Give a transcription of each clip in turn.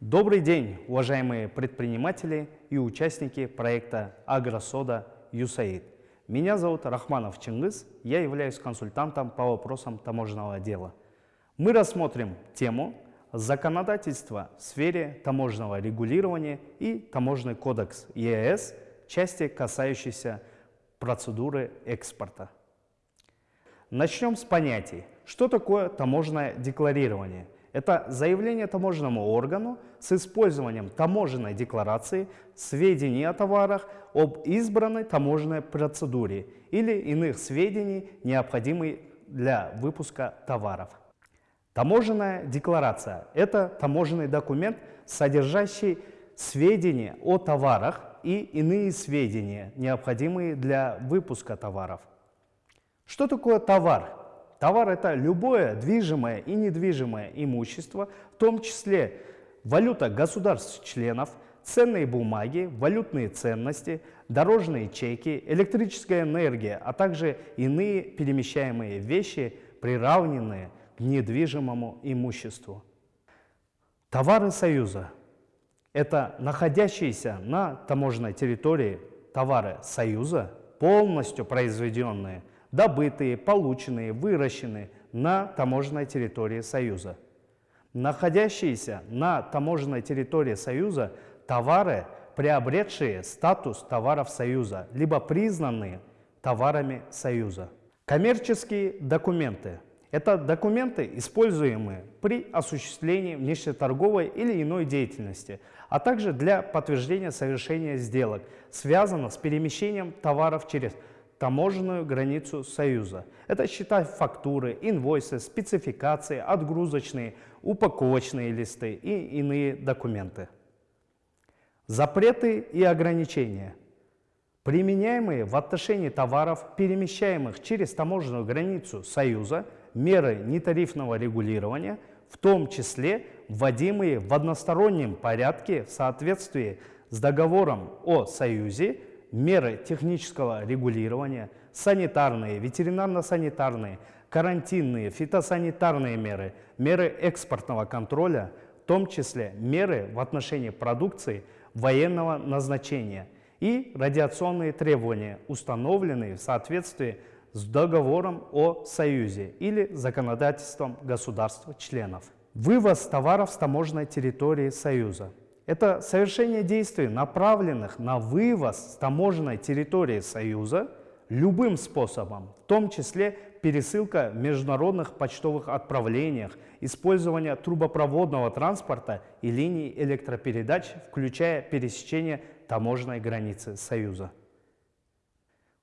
Добрый день, уважаемые предприниматели и участники проекта «Агросода ЮСАИД». Меня зовут Рахманов Чингис, я являюсь консультантом по вопросам таможенного дела. Мы рассмотрим тему законодательства в сфере таможенного регулирования и таможенный кодекс ЕС, части, касающиеся процедуры экспорта. Начнем с понятий. Что такое таможенное декларирование? Это заявление таможенному органу с использованием таможенной декларации сведений о товарах об избранной таможенной процедуре или иных сведений, необходимых для выпуска товаров. Таможенная декларация – это таможенный документ, содержащий сведения о товарах и иные сведения, необходимые для выпуска товаров. Что такое товар? Товар – это любое движимое и недвижимое имущество, в том числе валюта государств-членов, ценные бумаги, валютные ценности, дорожные чеки, электрическая энергия, а также иные перемещаемые вещи, приравненные к недвижимому имуществу. Товары Союза – это находящиеся на таможенной территории товары Союза, полностью произведенные – добытые, полученные, выращенные на таможенной территории Союза. Находящиеся на таможенной территории Союза товары, приобретшие статус товаров Союза, либо признанные товарами Союза. Коммерческие документы – это документы, используемые при осуществлении внешнеторговой или иной деятельности, а также для подтверждения совершения сделок, связанных с перемещением товаров через таможенную границу Союза. Это счета фактуры, инвойсы, спецификации, отгрузочные, упаковочные листы и иные документы. Запреты и ограничения, применяемые в отношении товаров, перемещаемых через таможенную границу Союза, меры нетарифного регулирования, в том числе вводимые в одностороннем порядке в соответствии с договором о Союзе меры технического регулирования, санитарные, ветеринарно-санитарные, карантинные, фитосанитарные меры, меры экспортного контроля, в том числе меры в отношении продукции военного назначения и радиационные требования, установленные в соответствии с договором о Союзе или законодательством государств-членов. Вывоз товаров с таможенной территории Союза. Это совершение действий, направленных на вывоз с таможенной территории Союза любым способом, в том числе пересылка в международных почтовых отправлениях, использование трубопроводного транспорта и линий электропередач, включая пересечение таможенной границы Союза.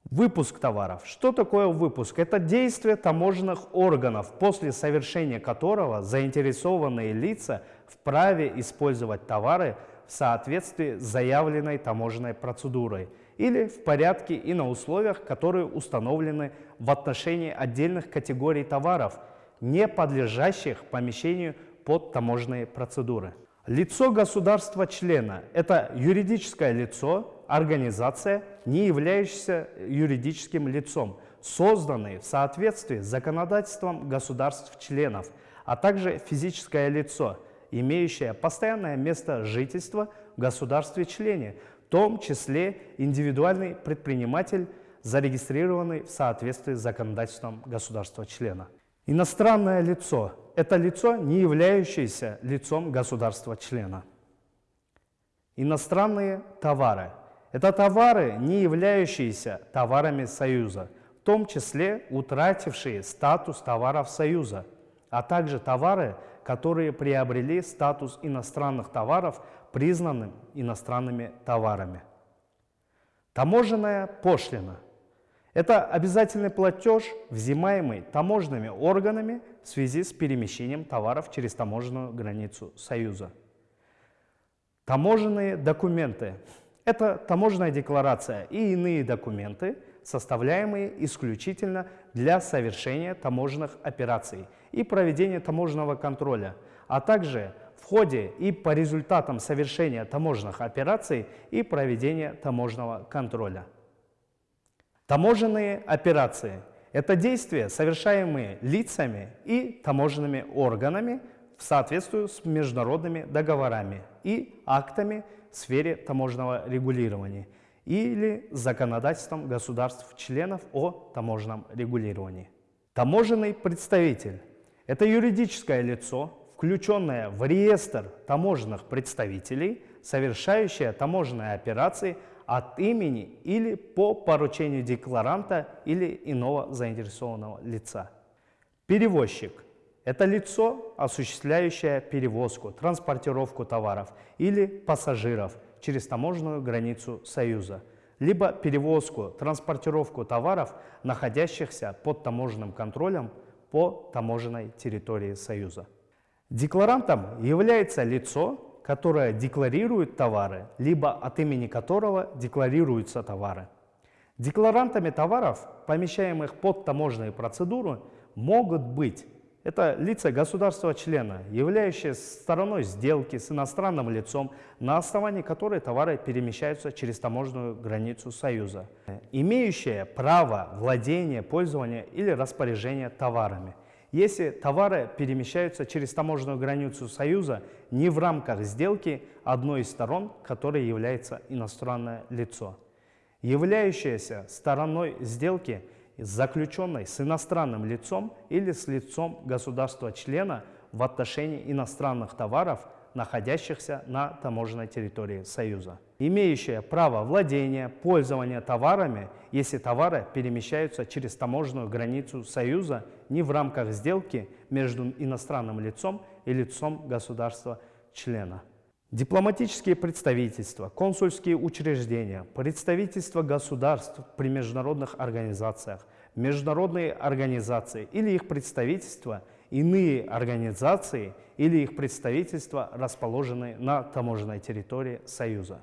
Выпуск товаров. Что такое выпуск? Это действие таможенных органов, после совершения которого заинтересованные лица вправе использовать товары в соответствии с заявленной таможенной процедурой или в порядке и на условиях, которые установлены в отношении отдельных категорий товаров, не подлежащих помещению под таможенные процедуры. Лицо государства-члена – это юридическое лицо, организация, не являющаяся юридическим лицом, созданные в соответствии с законодательством государств-членов, а также физическое лицо, имеющее постоянное место жительства в государстве-члене, в том числе индивидуальный предприниматель, зарегистрированный в соответствии с законодательством государства-члена. Иностранное лицо – это лицо, не являющееся лицом государства-члена. Иностранные товары – это товары, не являющиеся товарами Союза, в том числе утратившие статус товаров Союза, а также товары, которые приобрели статус иностранных товаров, признанным иностранными товарами. Таможенная пошлина – это обязательный платеж, взимаемый таможенными органами в связи с перемещением товаров через таможенную границу Союза. Таможенные документы это таможенная декларация и иные документы, составляемые исключительно для совершения таможенных операций и проведения таможенного контроля, а также в ходе и по результатам совершения таможенных операций и проведения таможенного контроля. Таможенные операции – это действия, совершаемые лицами и таможенными органами в соответствии с международными договорами и актами в сфере таможенного регулирования или законодательством государств-членов о таможенном регулировании. Таможенный представитель – это юридическое лицо, включенное в реестр таможенных представителей, совершающее таможенные операции от имени или по поручению декларанта или иного заинтересованного лица. Перевозчик – это лицо, осуществляющее перевозку, транспортировку товаров или пассажиров через таможенную границу Союза, либо перевозку, транспортировку товаров, находящихся под таможенным контролем по таможенной территории Союза. Декларантом является лицо, которое декларирует товары, либо от имени которого декларируются товары. Декларантами товаров, помещаемых под таможенные процедуры, могут быть это лица государства-члена, являющие стороной сделки с иностранным лицом, на основании которой товары перемещаются через таможенную границу Союза, имеющие право владения, пользования или распоряжения товарами. Если товары перемещаются через таможенную границу Союза не в рамках сделки одной из сторон, которой является иностранное лицо. Являющаяся стороной сделки – заключенной с иностранным лицом или с лицом государства-члена в отношении иностранных товаров, находящихся на таможенной территории Союза, имеющая право владения, пользования товарами, если товары перемещаются через таможенную границу Союза не в рамках сделки между иностранным лицом и лицом государства-члена. Дипломатические представительства, консульские учреждения, представительства государств при международных организациях, международные организации или их представительства, иные организации или их представительства, расположенные на таможенной территории Союза.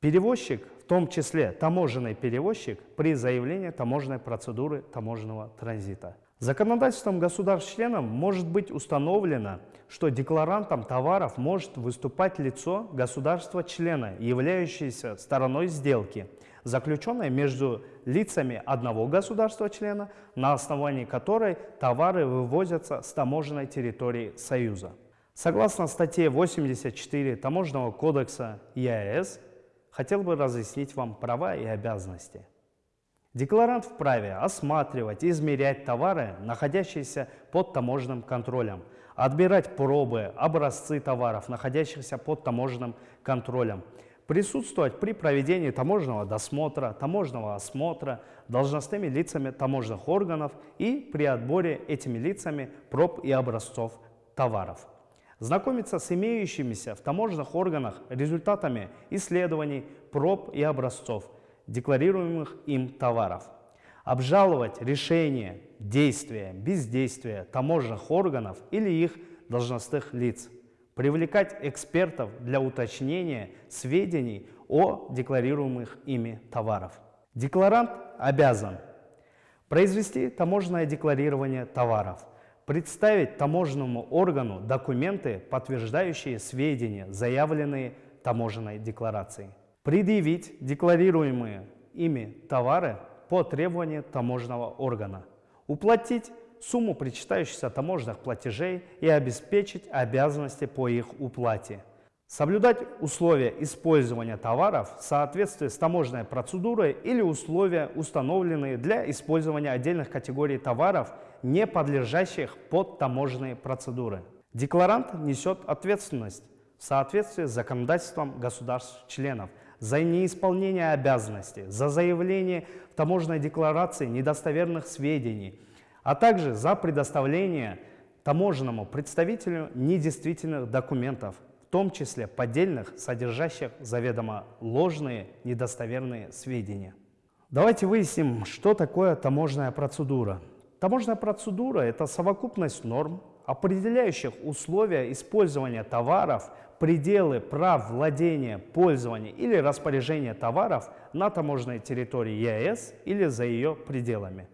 Перевозчик, в том числе таможенный перевозчик, при заявлении таможенной процедуры таможенного транзита – Законодательством государств-членов может быть установлено, что декларантом товаров может выступать лицо государства-члена, являющееся стороной сделки, заключенной между лицами одного государства-члена, на основании которой товары вывозятся с таможенной территории Союза. Согласно статье 84 Таможенного кодекса ЕАЭС, хотел бы разъяснить вам права и обязанности. Декларант вправе осматривать и измерять товары, находящиеся под таможенным контролем, отбирать пробы, образцы товаров, находящихся под таможенным контролем, присутствовать при проведении таможенного досмотра, таможенного осмотра должностными лицами таможенных органов и при отборе этими лицами проб и образцов товаров. Знакомиться с имеющимися в таможенных органах результатами исследований, проб и образцов – декларируемых им товаров. Обжаловать решения, действия, бездействия таможенных органов или их должностных лиц. Привлекать экспертов для уточнения сведений о декларируемых ими товаров. Декларант обязан произвести таможенное декларирование товаров, представить таможенному органу документы, подтверждающие сведения, заявленные таможенной декларацией предъявить декларируемые ими товары по требованию таможенного органа, уплатить сумму причитающихся таможенных платежей и обеспечить обязанности по их уплате, соблюдать условия использования товаров в соответствии с таможенной процедурой или условия, установленные для использования отдельных категорий товаров, не подлежащих под таможенные процедуры. Декларант несет ответственность в соответствии с законодательством государств-членов за неисполнение обязанностей, за заявление в таможенной декларации недостоверных сведений, а также за предоставление таможенному представителю недействительных документов, в том числе поддельных, содержащих заведомо ложные, недостоверные сведения. Давайте выясним, что такое таможенная процедура. Таможенная процедура – это совокупность норм, определяющих условия использования товаров, пределы прав владения, пользования или распоряжения товаров на таможенной территории ЕС или за ее пределами.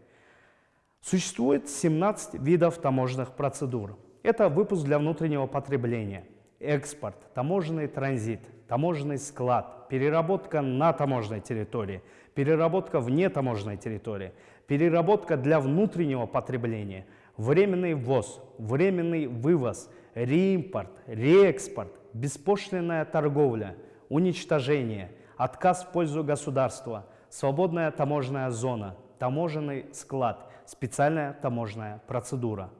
Существует 17 видов таможенных процедур. Это выпуск для внутреннего потребления, экспорт, таможенный транзит, таможенный склад, переработка на таможенной территории, переработка вне таможенной территории, переработка для внутреннего потребления, временный ввоз, временный вывоз, реимпорт, реэкспорт, беспошлинная торговля, уничтожение, отказ в пользу государства, свободная таможенная зона, таможенный склад, специальная таможенная процедура.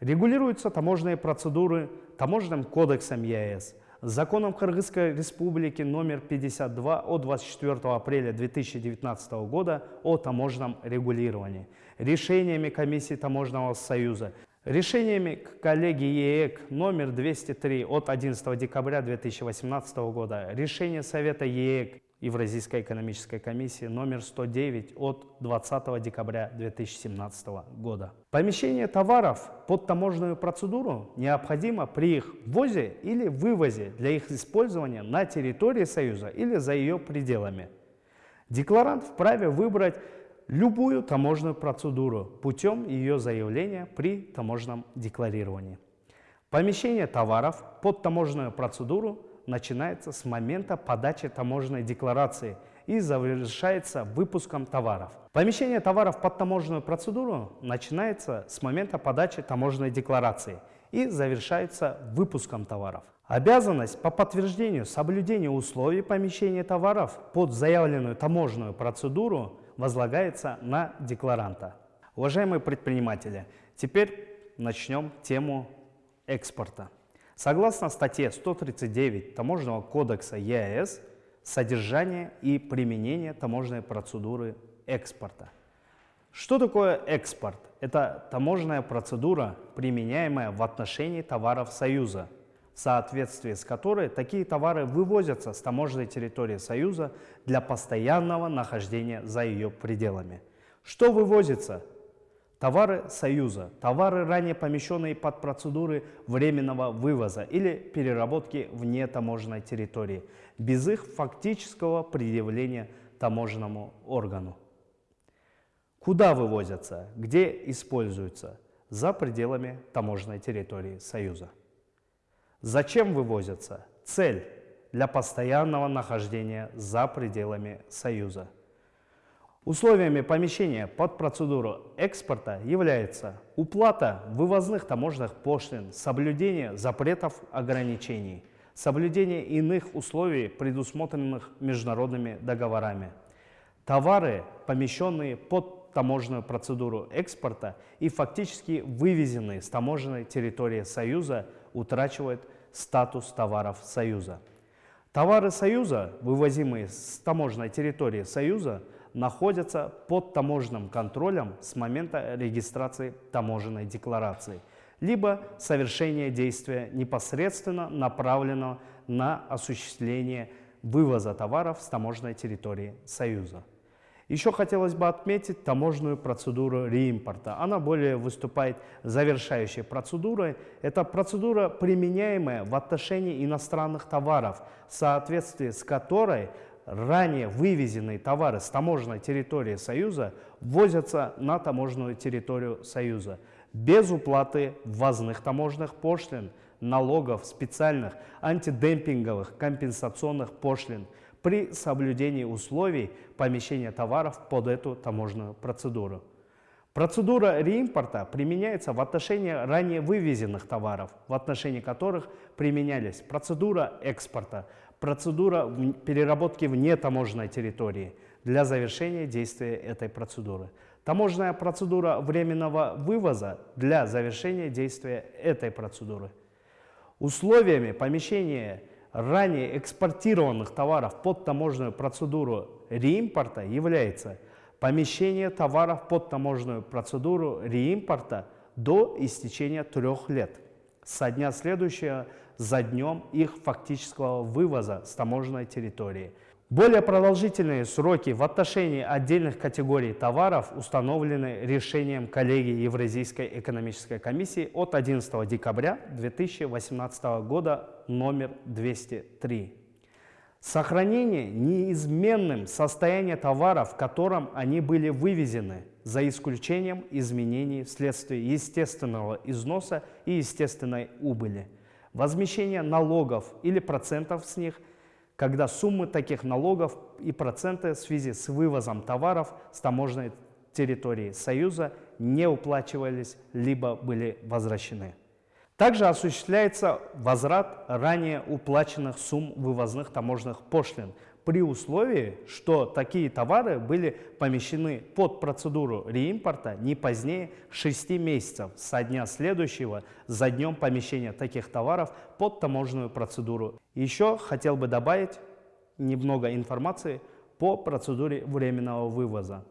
Регулируются таможенные процедуры Таможенным кодексом ЕС, законом Кыргызской Республики номер 52 от 24 апреля 2019 года о таможенном регулировании, решениями Комиссии Таможенного союза, решениями коллегии ЕЭК номер 203 от 11 декабря 2018 года, решение Совета ЕЭК Евразийской экономической комиссии номер 109 от 20 декабря 2017 года. Помещение товаров под таможенную процедуру необходимо при их ввозе или вывозе для их использования на территории Союза или за ее пределами. Декларант вправе выбрать любую таможенную процедуру путем ее заявления при таможенном декларировании. Помещение товаров под таможенную процедуру начинается с момента подачи таможенной декларации и завершается выпуском товаров. Помещение товаров под таможенную процедуру начинается с момента подачи таможенной декларации и завершается выпуском товаров. Обязанность по подтверждению соблюдения условий помещения товаров под заявленную таможенную процедуру возлагается на декларанта. Уважаемые предприниматели, теперь начнем тему экспорта. Согласно статье 139 Таможенного кодекса ЕАЭС, содержание и применение таможенной процедуры экспорта. Что такое экспорт? Это таможенная процедура, применяемая в отношении товаров Союза, в соответствии с которой такие товары вывозятся с таможенной территории Союза для постоянного нахождения за ее пределами. Что вывозится? Товары Союза, товары, ранее помещенные под процедуры временного вывоза или переработки вне таможенной территории, без их фактического предъявления таможенному органу. Куда вывозятся, где используются? За пределами таможенной территории Союза. Зачем вывозятся? Цель для постоянного нахождения за пределами Союза. Условиями помещения под процедуру экспорта является уплата вывозных таможенных пошлин, соблюдение запретов ограничений, соблюдение иных условий, предусмотренных международными договорами. Товары, помещенные под таможенную процедуру экспорта и фактически вывезенные с таможенной территории Союза, утрачивают статус товаров Союза. Товары Союза, вывозимые с таможенной территории Союза, находятся под таможенным контролем с момента регистрации таможенной декларации, либо совершения действия непосредственно направленного на осуществление вывоза товаров с таможенной территории Союза. Еще хотелось бы отметить таможенную процедуру реимпорта. Она более выступает завершающей процедурой. Это процедура, применяемая в отношении иностранных товаров, в соответствии с которой ранее вывезенные товары с таможенной территории Союза ввозятся на таможенную территорию Союза без уплаты ввозных таможенных пошлин, налогов, специальных антидемпинговых компенсационных пошлин при соблюдении условий помещения товаров под эту таможенную процедуру. Процедура реимпорта применяется в отношении ранее вывезенных товаров, в отношении которых применялись процедура экспорта, процедура переработки вне таможенной территории для завершения действия этой процедуры. Таможенная процедура временного вывоза для завершения действия этой процедуры. Условиями помещения ранее экспортированных товаров под таможенную процедуру реимпорта является помещение товаров под таможенную процедуру реимпорта до истечения трех лет со дня следующего за днем их фактического вывоза с таможенной территории. Более продолжительные сроки в отношении отдельных категорий товаров установлены решением коллегии Евразийской экономической комиссии от 11 декабря 2018 года номер 203. Сохранение неизменным состояния товаров, в котором они были вывезены, за исключением изменений вследствие естественного износа и естественной убыли – возмещение налогов или процентов с них, когда суммы таких налогов и проценты в связи с вывозом товаров с таможенной территории Союза не уплачивались, либо были возвращены. Также осуществляется возврат ранее уплаченных сумм вывозных таможенных пошлин при условии, что такие товары были помещены под процедуру реимпорта не позднее 6 месяцев со дня следующего за днем помещения таких товаров под таможенную процедуру. Еще хотел бы добавить немного информации по процедуре временного вывоза.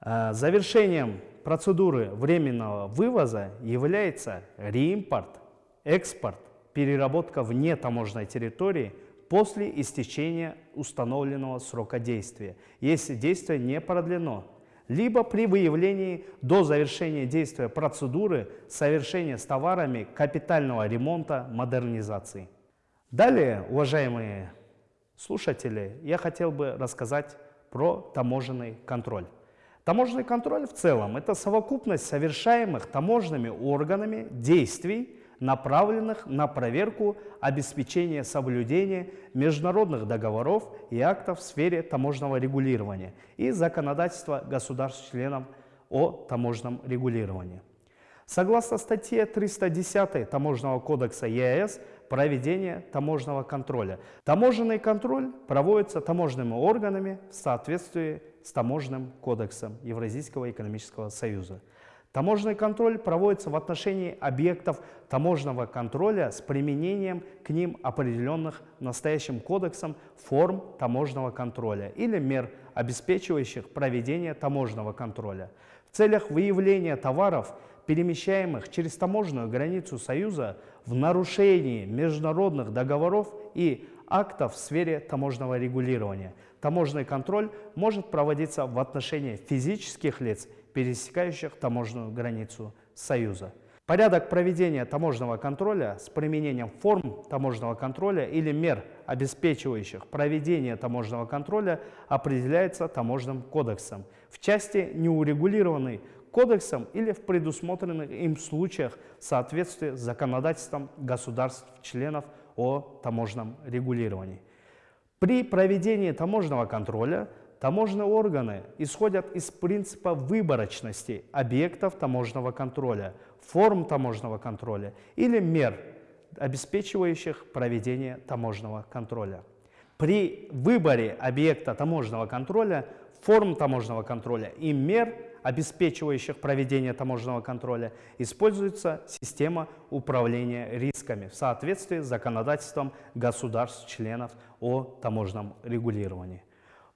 Э, завершением процедуры временного вывоза является реимпорт, экспорт, переработка вне таможенной территории после истечения установленного срока действия, если действие не продлено, либо при выявлении до завершения действия процедуры совершения с товарами капитального ремонта модернизации. Далее, уважаемые слушатели, я хотел бы рассказать про таможенный контроль. Таможенный контроль в целом – это совокупность совершаемых таможенными органами действий, направленных на проверку обеспечения соблюдения международных договоров и актов в сфере таможенного регулирования и законодательства государств-членов о таможенном регулировании. Согласно статье 310 Таможенного кодекса ЕАЭС, проведение таможенного контроля. Таможенный контроль проводится таможенными органами в соответствии с Таможенным кодексом Евразийского экономического союза. Таможенный контроль проводится в отношении объектов таможенного контроля с применением к ним определенных настоящим кодексом форм таможенного контроля или мер, обеспечивающих проведение таможенного контроля. В целях выявления товаров, перемещаемых через таможенную границу Союза в нарушении международных договоров и актов в сфере таможенного регулирования. Таможенный контроль может проводиться в отношении физических лиц, пересекающих таможенную границу Союза. Порядок проведения таможенного контроля с применением форм таможенного контроля или мер, обеспечивающих проведение таможенного контроля, определяется таможенным кодексом в части неурегулированной кодексом или в предусмотренных им случаях в соответствии с законодательством государств-членов о таможенном регулировании. При проведении таможенного контроля таможенные органы исходят из принципа выборочности объектов таможенного контроля, форм таможенного контроля или мер, обеспечивающих проведение таможенного контроля. При выборе объекта таможенного контроля, форм таможенного контроля и мер – обеспечивающих проведение таможенного контроля, используется система управления рисками в соответствии с законодательством государств-членов о таможенном регулировании.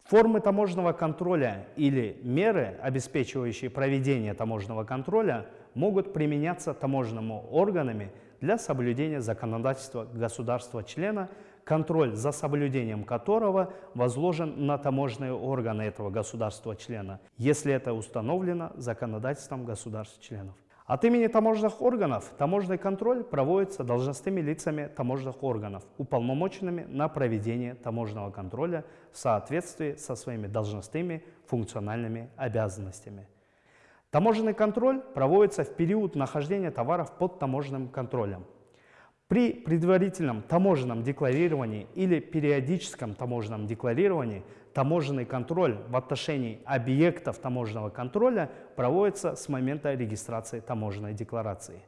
Формы таможенного контроля или меры, обеспечивающие проведение таможенного контроля, могут применяться таможенными органами для соблюдения законодательства государства-члена контроль за соблюдением которого возложен на таможенные органы этого государства-члена, если это установлено законодательством государств-членов. От имени таможенных органов таможенный контроль проводится должностными лицами таможенных органов, уполномоченными на проведение таможенного контроля в соответствии со своими должностными функциональными обязанностями. Таможенный контроль проводится в период нахождения товаров под таможенным контролем. При предварительном таможенном декларировании или периодическом таможенном декларировании таможенный контроль в отношении объектов таможенного контроля проводится с момента регистрации таможенной декларации.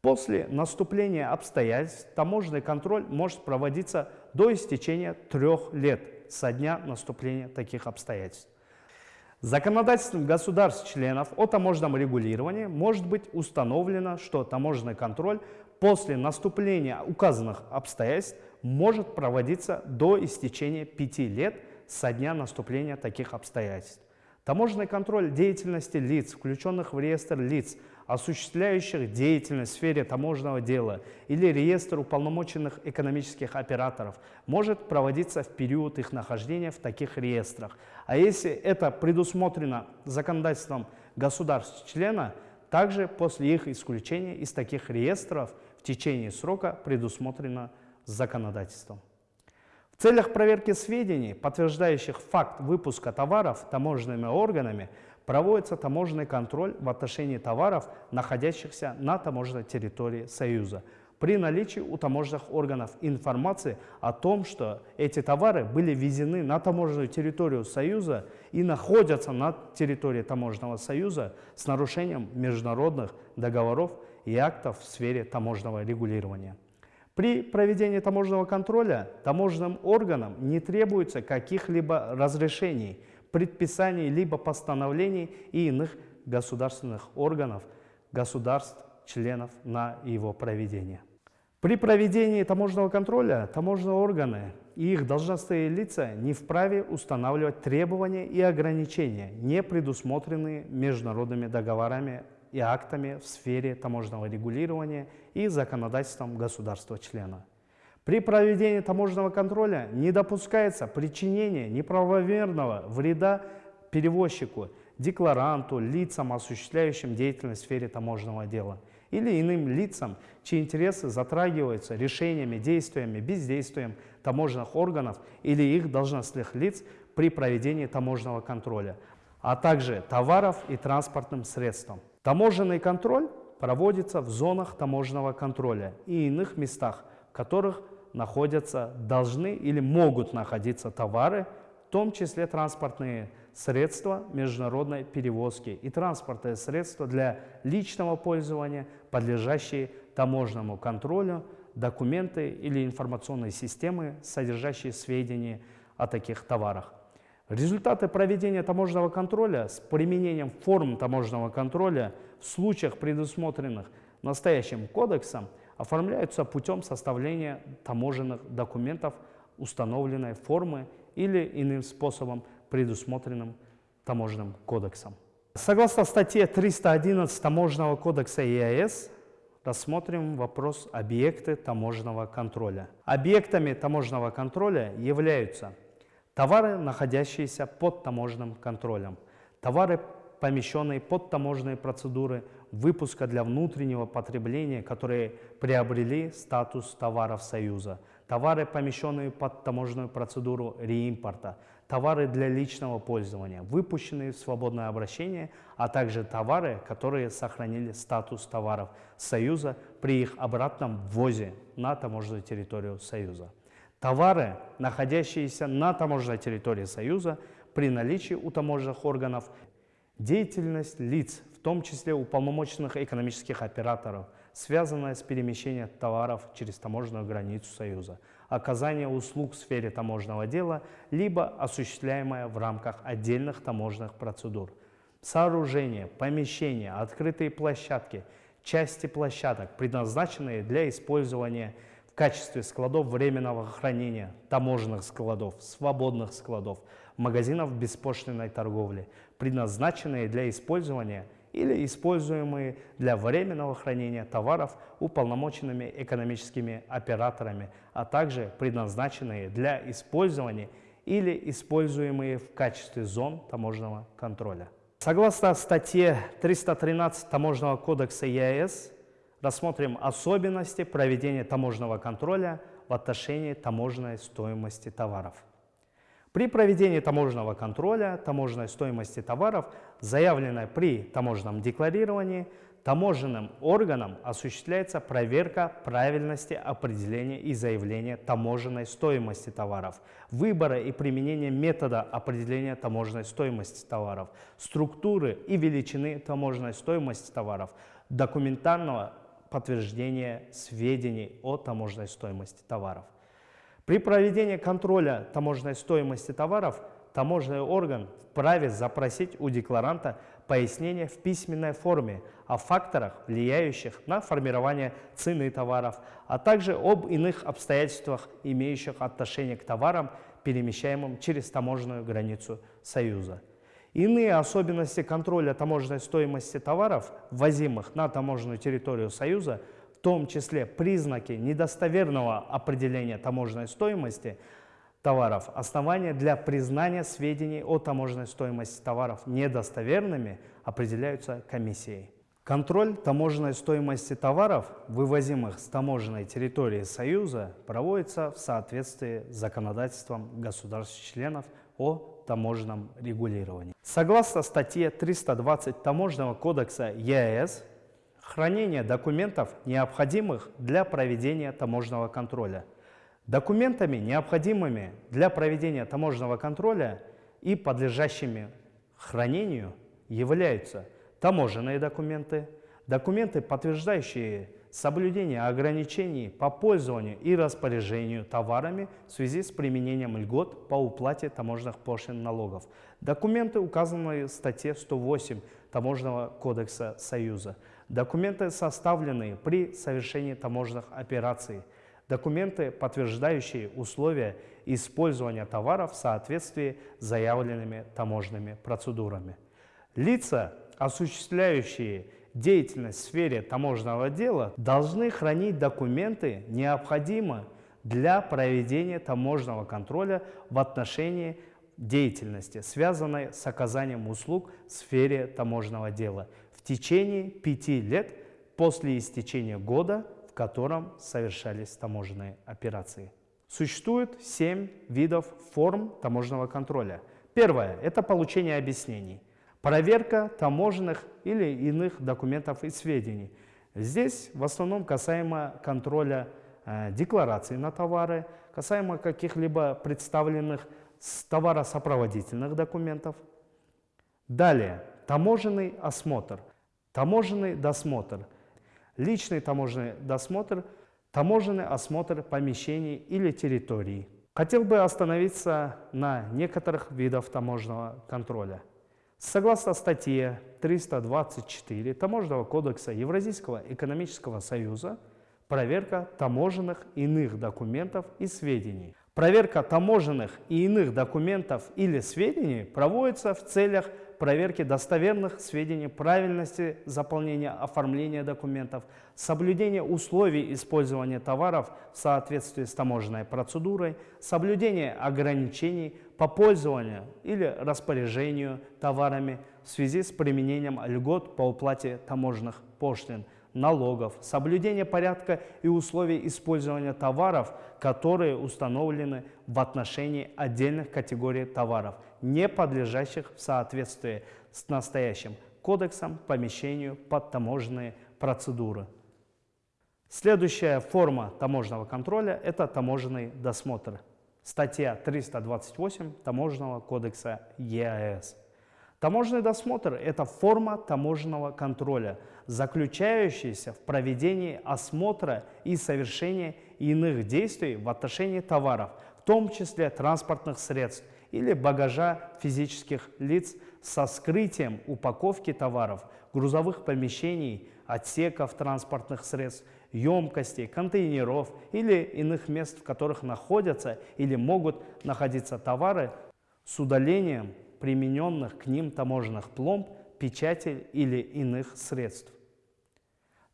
После наступления обстоятельств таможенный контроль может проводиться до истечения трех лет со дня наступления таких обстоятельств. Законодательством государств-членов о таможенном регулировании может быть установлено, что таможенный контроль после наступления указанных обстоятельств может проводиться до истечения пяти лет со дня наступления таких обстоятельств. Таможенный контроль деятельности лиц, включенных в реестр лиц, осуществляющих деятельность в сфере таможенного дела или реестр уполномоченных экономических операторов, может проводиться в период их нахождения в таких реестрах. А если это предусмотрено законодательством государств-члена, также после их исключения из таких реестров в течение срока предусмотрено законодательством. В целях проверки сведений, подтверждающих факт выпуска товаров таможенными органами, проводится таможенный контроль в отношении товаров, находящихся на таможенной территории Союза. при наличии у таможенных органов информации о том, что эти товары были ввезены на таможенную территорию Союза и находятся на территории таможенного союза с нарушением международных договоров и актов в сфере таможенного регулирования. При проведении таможенного контроля таможенным органам не требуется каких-либо разрешений, предписаний либо постановлений и иных государственных органов, государств, членов на его проведение. При проведении таможенного контроля таможенные органы и их должностные лица не вправе устанавливать требования и ограничения, не предусмотренные международными договорами и актами в сфере таможенного регулирования и законодательством государства-члена. При проведении таможенного контроля не допускается причинение неправомерного вреда перевозчику, декларанту, лицам, осуществляющим деятельность в сфере таможенного дела или иным лицам, чьи интересы затрагиваются решениями, действиями, бездействием таможенных органов или их должностных лиц при проведении таможенного контроля, а также товаров и транспортным средствам. Таможенный контроль проводится в зонах таможенного контроля и иных местах, в которых находятся, должны или могут находиться товары, в том числе транспортные средства международной перевозки и транспортные средства для личного пользования, подлежащие таможенному контролю, документы или информационные системы, содержащие сведения о таких товарах. Результаты проведения таможенного контроля с применением форм таможенного контроля в случаях, предусмотренных настоящим кодексом, оформляются путем составления таможенных документов установленной формы или иным способом, предусмотренным таможенным кодексом. Согласно статье 311 Таможенного кодекса ЕАЭС, рассмотрим вопрос объекты таможенного контроля. Объектами таможенного контроля являются Товары, находящиеся под таможенным контролем. Товары, помещенные под таможенные процедуры выпуска для внутреннего потребления, которые приобрели статус товаров Союза. Товары, помещенные под таможенную процедуру реимпорта. Товары для личного пользования, выпущенные в свободное обращение, а также товары, которые сохранили статус товаров Союза при их обратном ввозе на таможенную территорию Союза. Товары, находящиеся на таможенной территории Союза, при наличии у таможенных органов, деятельность лиц, в том числе уполномоченных экономических операторов, связанная с перемещением товаров через таможенную границу Союза, оказание услуг в сфере таможенного дела, либо осуществляемое в рамках отдельных таможенных процедур. Сооружения, помещения, открытые площадки, части площадок, предназначенные для использования в качестве складов временного хранения, таможенных складов, свободных складов, магазинов беспошлиной торговли, предназначенные для использования или используемые для временного хранения товаров уполномоченными экономическими операторами, а также предназначенные для использования или используемые в качестве зон таможенного контроля. Согласно статье 313 Таможенного кодекса ЕАЭС, рассмотрим особенности проведения таможенного контроля в отношении таможенной стоимости товаров. При проведении таможенного контроля таможенной стоимости товаров, заявленной при таможенном декларировании, таможенным органом осуществляется проверка правильности определения и заявления таможенной стоимости товаров, выбора и применения метода определения таможенной стоимости товаров, структуры и величины таможенной стоимости товаров, документального подтверждение сведений о таможенной стоимости товаров. При проведении контроля таможенной стоимости товаров таможенный орган вправе запросить у декларанта пояснение в письменной форме о факторах, влияющих на формирование цены товаров, а также об иных обстоятельствах, имеющих отношение к товарам, перемещаемым через таможенную границу Союза. Иные особенности контроля таможенной стоимости товаров, ввозимых на таможенную территорию Союза, в том числе признаки недостоверного определения таможенной стоимости товаров, основания для признания сведений о таможенной стоимости товаров недостоверными определяются комиссией. Контроль таможенной стоимости товаров, вывозимых с таможенной территории Союза, проводится в соответствии с законодательством государств-членов о таможенном регулировании. Согласно статье 320 Таможенного кодекса ЕАЭС, Хранение документов, необходимых для проведения таможенного контроля. Документами, необходимыми для проведения таможенного контроля и подлежащими хранению являются таможенные документы, документы, подтверждающие соблюдение ограничений по пользованию и распоряжению товарами в связи с применением льгот по уплате таможенных пошлин налогов. Документы, указанные в статье 108 Таможенного кодекса Союза. Документы, составленные при совершении таможенных операций. Документы, подтверждающие условия использования товаров в соответствии с заявленными таможенными процедурами. Лица, осуществляющие деятельность в сфере таможенного дела, должны хранить документы, необходимые для проведения таможенного контроля в отношении деятельности, связанной с оказанием услуг в сфере таможенного дела в течение пяти лет после истечения года, в котором совершались таможенные операции. Существует семь видов форм таможенного контроля. Первое – это получение объяснений. Проверка таможенных или иных документов и сведений. Здесь в основном касаемо контроля э, деклараций на товары, касаемо каких-либо представленных товаросопроводительных документов. Далее, таможенный осмотр, таможенный досмотр, личный таможенный досмотр, таможенный осмотр помещений или территорий. Хотел бы остановиться на некоторых видах таможенного контроля. Согласно статье 324 Таможенного кодекса Евразийского экономического союза, проверка таможенных иных документов и сведений. Проверка таможенных и иных документов или сведений проводится в целях проверки достоверных сведений, правильности заполнения, оформления документов, соблюдения условий использования товаров в соответствии с таможенной процедурой, соблюдения ограничений по пользованию или распоряжению товарами в связи с применением льгот по уплате таможенных пошлин – налогов, соблюдение порядка и условий использования товаров, которые установлены в отношении отдельных категорий товаров, не подлежащих в соответствии с настоящим кодексом помещению под таможенные процедуры. Следующая форма таможенного контроля – это таможенный досмотр. Статья 328 Таможенного кодекса ЕАЭС. Таможенный досмотр – это форма таможенного контроля, заключающаяся в проведении осмотра и совершении иных действий в отношении товаров, в том числе транспортных средств или багажа физических лиц со скрытием упаковки товаров, грузовых помещений, отсеков транспортных средств, емкостей, контейнеров или иных мест, в которых находятся или могут находиться товары с удалением примененных к ним таможенных пломб, печатей или иных средств.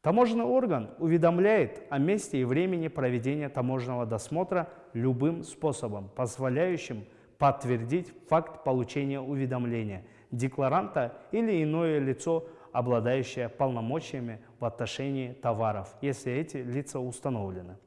Таможенный орган уведомляет о месте и времени проведения таможенного досмотра любым способом, позволяющим подтвердить факт получения уведомления декларанта или иное лицо, обладающее полномочиями в отношении товаров, если эти лица установлены.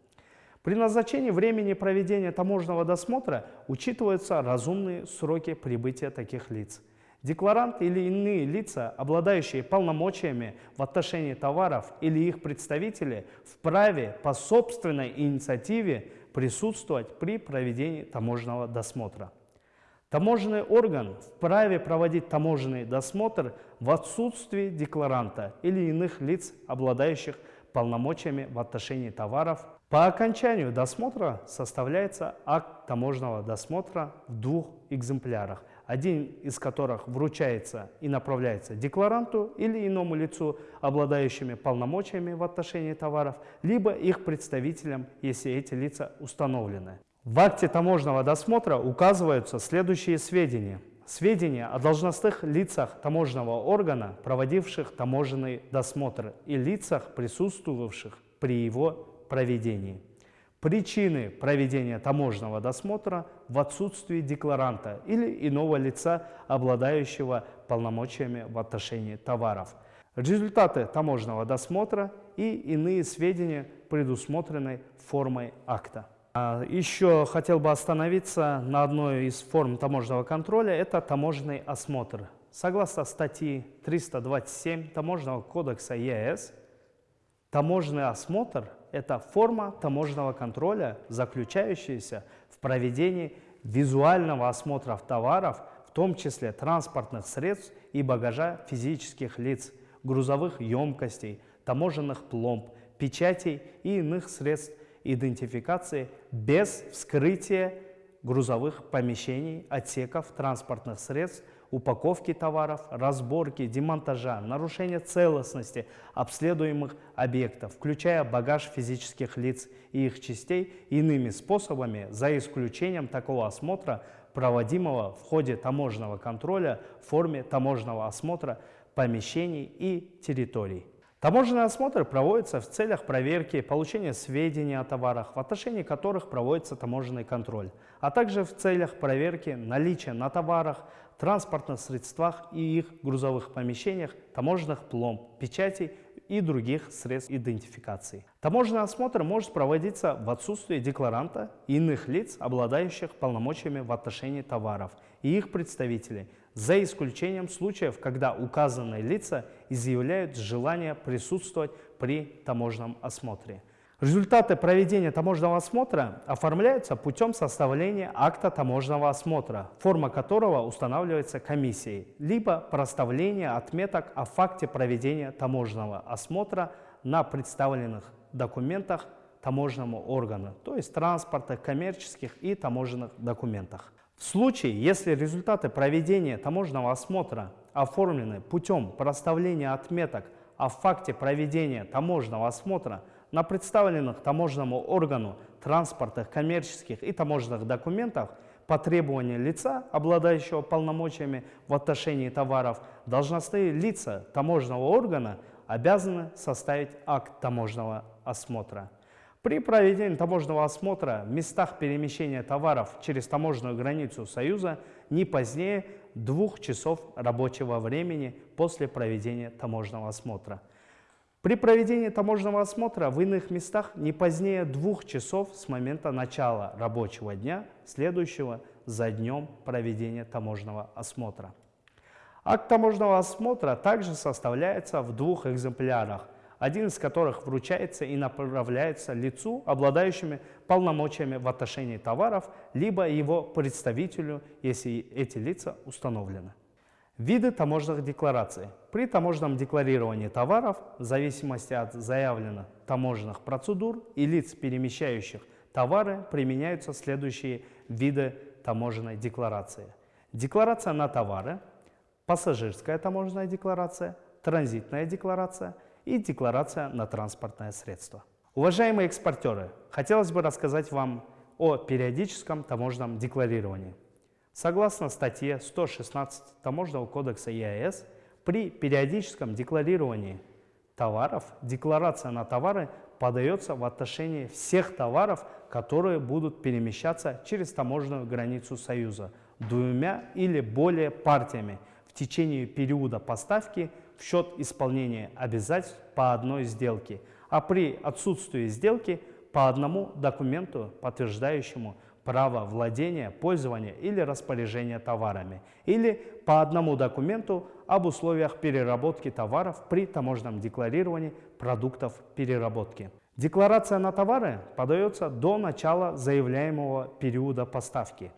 При назначении времени проведения таможенного досмотра учитываются разумные сроки прибытия таких лиц. Декларант или иные лица, обладающие полномочиями в отношении товаров или их представители, вправе по собственной инициативе присутствовать при проведении таможенного досмотра. Таможенный орган вправе проводить таможенный досмотр в отсутствии декларанта или иных лиц, обладающих полномочиями в отношении товаров. По окончанию досмотра составляется акт таможенного досмотра в двух экземплярах, один из которых вручается и направляется декларанту или иному лицу, обладающими полномочиями в отношении товаров, либо их представителям, если эти лица установлены. В акте таможенного досмотра указываются следующие сведения. Сведения о должностных лицах таможенного органа, проводивших таможенный досмотр, и лицах, присутствовавших при его проведении. Причины проведения таможенного досмотра в отсутствии декларанта или иного лица, обладающего полномочиями в отношении товаров. Результаты таможенного досмотра и иные сведения, предусмотренные формой акта. А, еще хотел бы остановиться на одной из форм таможенного контроля, это таможенный осмотр. Согласно статьи 327 Таможенного кодекса ЕС, Таможенный осмотр – это форма таможенного контроля, заключающаяся в проведении визуального осмотра товаров, в том числе транспортных средств и багажа физических лиц, грузовых емкостей, таможенных пломб, печатей и иных средств идентификации без вскрытия грузовых помещений, отсеков, транспортных средств, упаковки товаров, разборки, демонтажа, нарушения целостности обследуемых объектов, включая багаж физических лиц и их частей иными способами, за исключением такого осмотра, проводимого в ходе таможенного контроля в форме таможенного осмотра помещений и территорий. Таможенный осмотр проводится в целях проверки, получения сведений о товарах, в отношении которых проводится таможенный контроль, а также в целях проверки наличия на товарах, транспортных средствах и их грузовых помещениях таможенных пломб, печатей и других средств идентификации. Таможенный осмотр может проводиться в отсутствие декларанта и иных лиц, обладающих полномочиями в отношении товаров и их представителей, за исключением случаев, когда указанные лица изъявляют желание присутствовать при таможенном осмотре. Результаты проведения таможенного осмотра оформляются путем составления акта таможенного осмотра, форма которого устанавливается комиссией, либо проставления отметок о факте проведения таможенного осмотра на представленных документах таможенному органу, то есть транспортных, коммерческих и таможенных документах. В случае, если результаты проведения таможенного осмотра оформлены путем проставления отметок о факте проведения таможенного осмотра на представленных таможенному органу транспортных, коммерческих и таможенных документах по требованию лица, обладающего полномочиями в отношении товаров, должностные лица таможенного органа обязаны составить акт таможенного осмотра. При проведении таможенного осмотра в местах перемещения товаров через таможенную границу Союза не позднее двух часов рабочего времени после проведения таможенного осмотра. При проведении таможенного осмотра в иных местах не позднее двух часов с момента начала рабочего дня, следующего за днем проведения таможенного осмотра. Акт таможенного осмотра также составляется в двух экземплярах – один из которых вручается и направляется лицу, обладающими полномочиями в отношении товаров, либо его представителю, если эти лица установлены. Виды таможенных деклараций. При таможенном декларировании товаров, в зависимости от заявленных таможенных процедур и лиц, перемещающих товары, применяются следующие виды таможенной декларации. Декларация на товары, пассажирская таможенная декларация, транзитная декларация – и декларация на транспортное средство. Уважаемые экспортеры, хотелось бы рассказать вам о периодическом таможенном декларировании. Согласно статье 116 Таможенного кодекса ЕАЭС, при периодическом декларировании товаров декларация на товары подается в отношении всех товаров, которые будут перемещаться через таможенную границу Союза двумя или более партиями в течение периода поставки в счет исполнения обязательств по одной сделке, а при отсутствии сделки по одному документу, подтверждающему право владения, пользования или распоряжения товарами, или по одному документу об условиях переработки товаров при таможенном декларировании продуктов переработки. Декларация на товары подается до начала заявляемого периода поставки.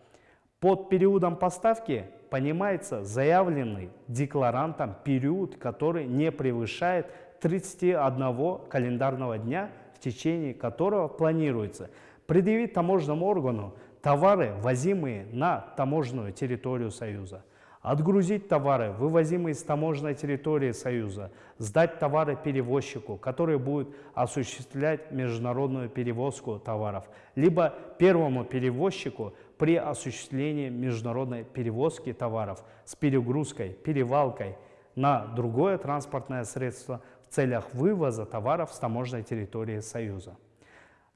Под периодом поставки понимается заявленный декларантом период, который не превышает 31 календарного дня, в течение которого планируется предъявить таможенному органу товары, возимые на таможенную территорию Союза, отгрузить товары, вывозимые с таможенной территории Союза, сдать товары перевозчику, который будет осуществлять международную перевозку товаров, либо первому перевозчику при осуществлении международной перевозки товаров с перегрузкой, перевалкой на другое транспортное средство в целях вывоза товаров с таможенной территории Союза.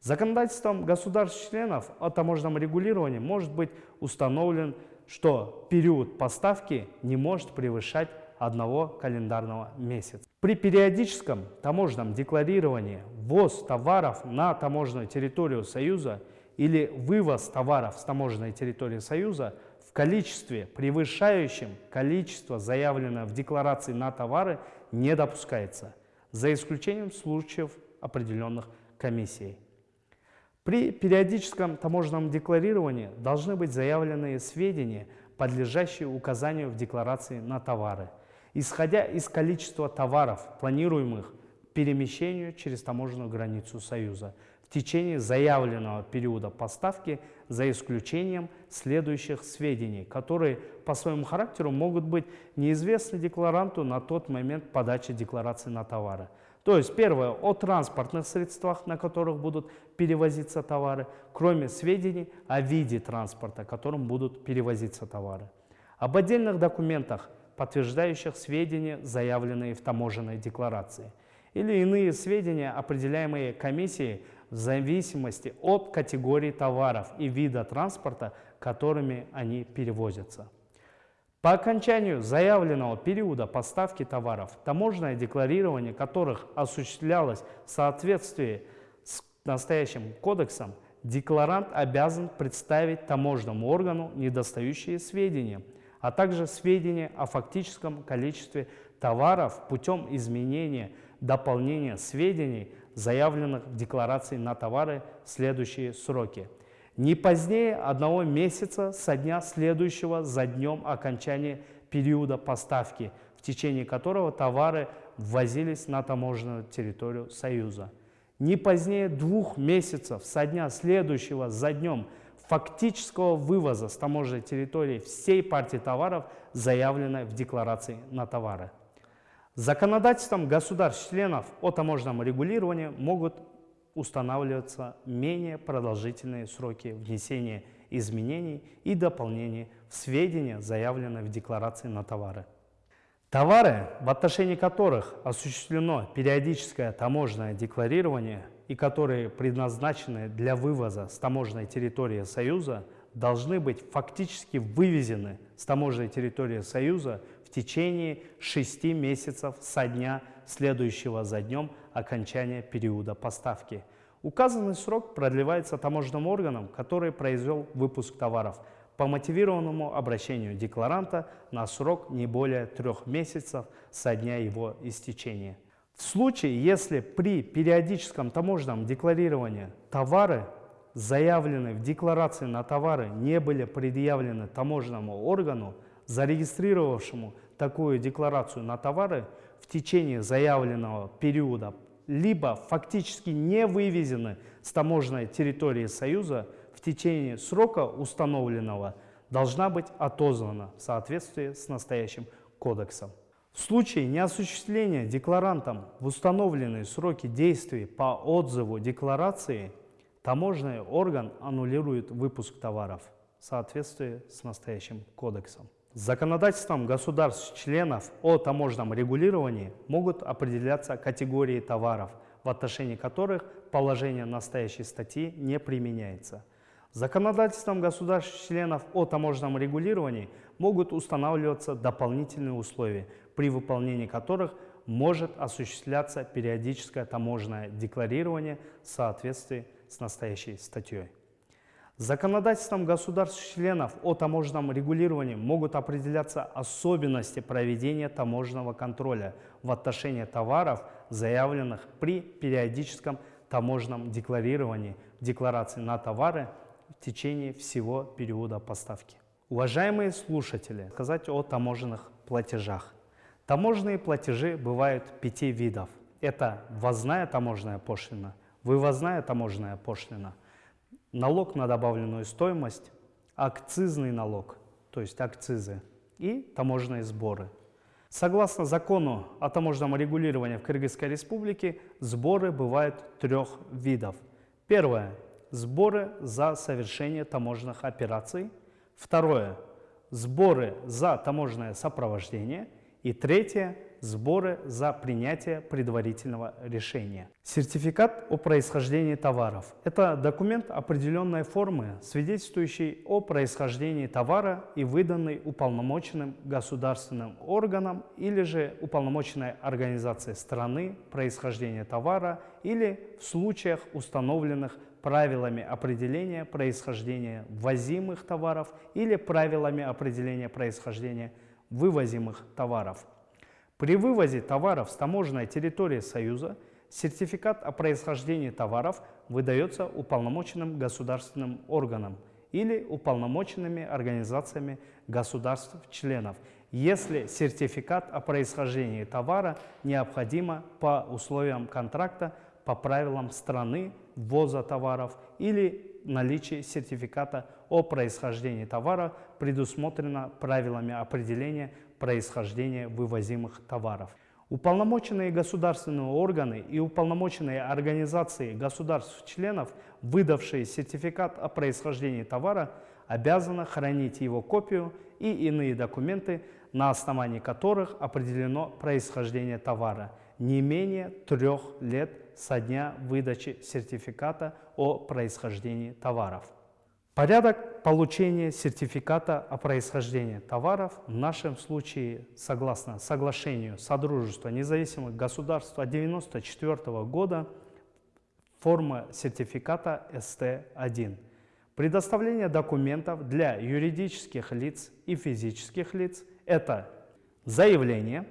Законодательством государств-членов о таможенном регулировании может быть установлен, что период поставки не может превышать одного календарного месяца. При периодическом таможенном декларировании ввоз товаров на таможенную территорию Союза – или вывоз товаров с таможенной территории Союза в количестве, превышающем количество, заявленное в декларации на товары, не допускается, за исключением случаев определенных комиссий. При периодическом таможенном декларировании должны быть заявлены сведения, подлежащие указанию в декларации на товары, исходя из количества товаров, планируемых перемещению через таможенную границу Союза в течение заявленного периода поставки за исключением следующих сведений, которые по своему характеру могут быть неизвестны декларанту на тот момент подачи декларации на товары. То есть первое, о транспортных средствах, на которых будут перевозиться товары, кроме сведений о виде транспорта, которым будут перевозиться товары. Об отдельных документах, подтверждающих сведения, заявленные в таможенной декларации, или иные сведения, определяемые комиссией в зависимости от категории товаров и вида транспорта, которыми они перевозятся. По окончанию заявленного периода поставки товаров, таможенное декларирование которых осуществлялось в соответствии с настоящим кодексом, декларант обязан представить таможенному органу недостающие сведения, а также сведения о фактическом количестве товаров путем изменения, дополнения сведений, заявленных в декларации на товары в следующие сроки – не позднее одного месяца со дня следующего за днем окончания периода поставки, в течение которого товары ввозились на таможенную территорию Союза. Не позднее двух месяцев со дня следующего за днем фактического вывоза с таможенной территории всей партии товаров, заявленной в декларации на товары. Законодательством государств-членов о таможенном регулировании могут устанавливаются менее продолжительные сроки внесения изменений и дополнений в сведения, заявленные в декларации на товары. Товары, в отношении которых осуществлено периодическое таможенное декларирование и которые предназначены для вывоза с таможенной территории Союза, должны быть фактически вывезены с таможенной территории Союза в течение 6 месяцев со дня следующего за днем окончания периода поставки. Указанный срок продлевается таможенным органом, который произвел выпуск товаров по мотивированному обращению декларанта на срок не более трех месяцев со дня его истечения. В случае, если при периодическом таможенном декларировании товары, заявленные в декларации на товары, не были предъявлены таможенному органу, зарегистрировавшему такую декларацию на товары в течение заявленного периода либо фактически не вывезены с таможенной территории Союза в течение срока установленного, должна быть отозвана в соответствии с настоящим кодексом. В случае неосуществления декларантом в установленные сроки действий по отзыву декларации таможенный орган аннулирует выпуск товаров в соответствии с настоящим кодексом. Законодательством государств-членов о таможенном регулировании могут определяться категории товаров, в отношении которых положение настоящей статьи не применяется. Законодательством государств-членов о таможенном регулировании могут устанавливаться дополнительные условия, при выполнении которых может осуществляться периодическое таможенное декларирование в соответствии с настоящей статьей. Законодательством государств-членов о таможенном регулировании могут определяться особенности проведения таможенного контроля в отношении товаров, заявленных при периодическом таможенном декларировании декларации на товары в течение всего периода поставки. Уважаемые слушатели, сказать о таможенных платежах. Таможенные платежи бывают пяти видов. Это ввозная таможенная пошлина, вывозная таможенная пошлина – налог на добавленную стоимость, акцизный налог, то есть акцизы, и таможенные сборы. Согласно закону о таможенном регулировании в Кыргызской республике, сборы бывают трех видов. Первое – сборы за совершение таможенных операций. Второе – сборы за таможенное сопровождение. И третье сборы за принятие предварительного решения. Сертификат о происхождении товаров – это документ определенной формы, свидетельствующий о происхождении товара и выданный уполномоченным государственным органом или же уполномоченной организацией страны происхождения товара или в случаях, установленных правилами определения происхождения ввозимых товаров или правилами определения происхождения вывозимых товаров. При вывозе товаров с таможенной территории Союза Сертификат о происхождении товаров выдается уполномоченным государственным органом или уполномоченными организациями государств-членов, если сертификат о происхождении товара необходимо по условиям контракта по правилам страны ввоза товаров или наличие сертификата о происхождении товара предусмотрено правилами определения происхождения вывозимых товаров. Уполномоченные государственные органы и уполномоченные организации государств-членов, выдавшие сертификат о происхождении товара, обязаны хранить его копию и иные документы, на основании которых определено происхождение товара, не менее трех лет со дня выдачи сертификата о происхождении товаров. Порядок получения сертификата о происхождении товаров в нашем случае, согласно соглашению Содружества независимых государств от 1994 года, форма сертификата СТ-1. Предоставление документов для юридических лиц и физических лиц – это заявление,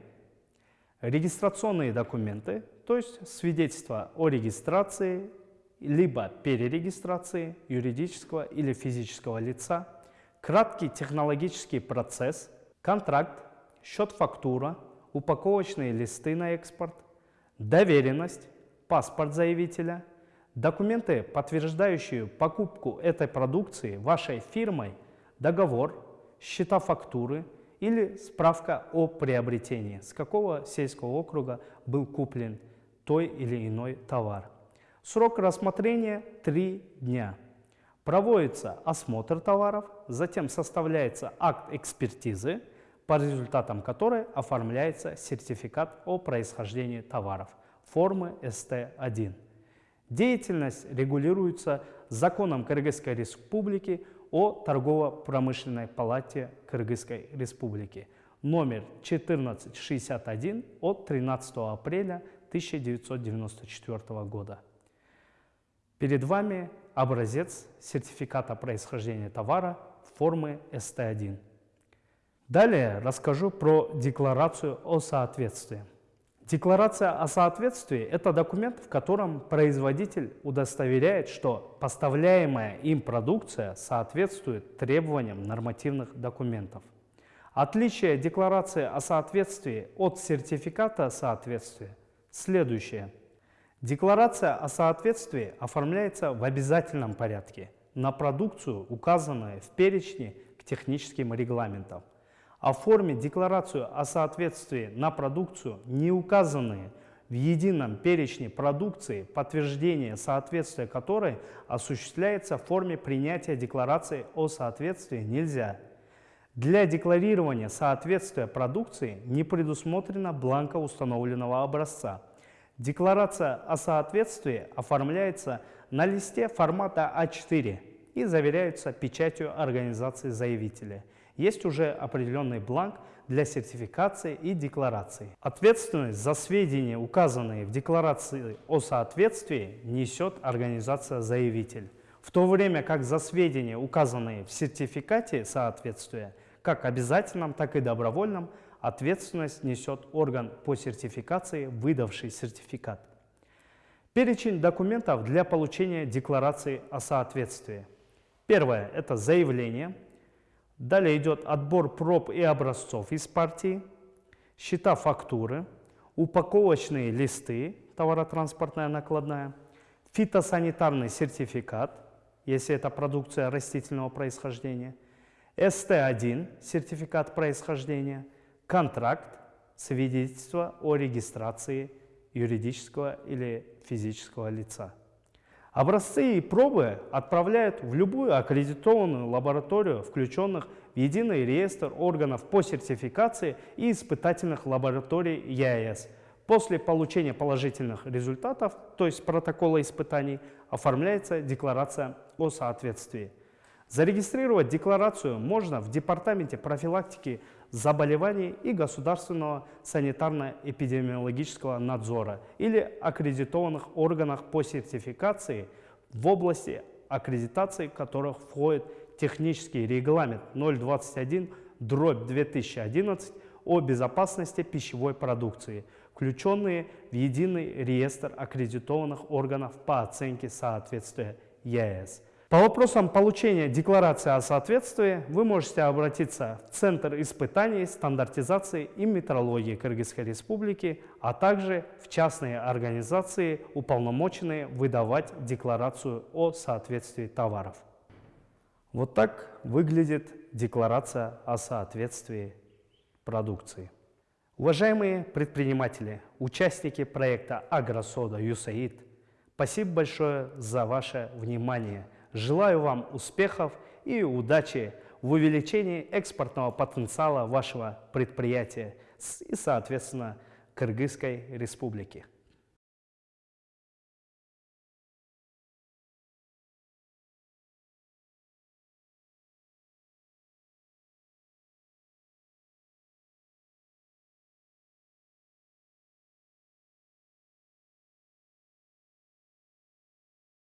регистрационные документы, то есть свидетельство о регистрации либо перерегистрации юридического или физического лица, краткий технологический процесс, контракт, счет-фактура, упаковочные листы на экспорт, доверенность, паспорт заявителя, документы, подтверждающие покупку этой продукции вашей фирмой, договор, счета фактуры или справка о приобретении, с какого сельского округа был куплен той или иной товар. Срок рассмотрения 3 дня. Проводится осмотр товаров, затем составляется акт экспертизы, по результатам которой оформляется сертификат о происхождении товаров формы СТ-1. Деятельность регулируется законом Кыргызской Республики о торгово-промышленной палате Кыргызской Республики номер 1461 от 13 апреля 1994 года. Перед вами образец сертификата происхождения товара формы СТ1. Далее расскажу про декларацию о соответствии. Декларация о соответствии – это документ, в котором производитель удостоверяет, что поставляемая им продукция соответствует требованиям нормативных документов. Отличие декларации о соответствии от сертификата соответствия следующее – Декларация о соответствии оформляется в обязательном порядке на продукцию, указанную в перечне к техническим регламентам. Оформить декларацию о соответствии на продукцию, не указанные в едином перечне продукции, подтверждение соответствия которой осуществляется в форме принятия декларации о соответствии нельзя. Для декларирования соответствия продукции не предусмотрено бланка установленного образца – Декларация о соответствии оформляется на листе формата А4 и заверяется печатью организации заявителя. Есть уже определенный бланк для сертификации и декларации. Ответственность за сведения, указанные в декларации о соответствии, несет организация заявитель. В то время как за сведения, указанные в сертификате соответствия, как обязательном, так и добровольном, ответственность несет орган по сертификации, выдавший сертификат. Перечень документов для получения декларации о соответствии. Первое – это заявление. Далее идет отбор проб и образцов из партии, счета фактуры, упаковочные листы, товаротранспортная накладная, фитосанитарный сертификат, если это продукция растительного происхождения, СТ-1 сертификат происхождения – контракт, свидетельство о регистрации юридического или физического лица. Образцы и пробы отправляют в любую аккредитованную лабораторию, включенных в единый реестр органов по сертификации и испытательных лабораторий ЕАЭС. После получения положительных результатов, то есть протокола испытаний, оформляется декларация о соответствии. Зарегистрировать декларацию можно в Департаменте профилактики заболеваний и государственного санитарно-эпидемиологического надзора или аккредитованных органах по сертификации в области аккредитации которых входит технический регламент 021 дробь 2011 о безопасности пищевой продукции, включенные в единый реестр аккредитованных органов по оценке соответствия ЕС. По вопросам получения декларации о соответствии вы можете обратиться в Центр испытаний, стандартизации и метрологии Кыргызской Республики, а также в частные организации, уполномоченные выдавать декларацию о соответствии товаров. Вот так выглядит декларация о соответствии продукции. Уважаемые предприниматели, участники проекта «Агросода ЮСАИД», спасибо большое за ваше внимание – Желаю вам успехов и удачи в увеличении экспортного потенциала вашего предприятия и, соответственно, Кыргызской Республики.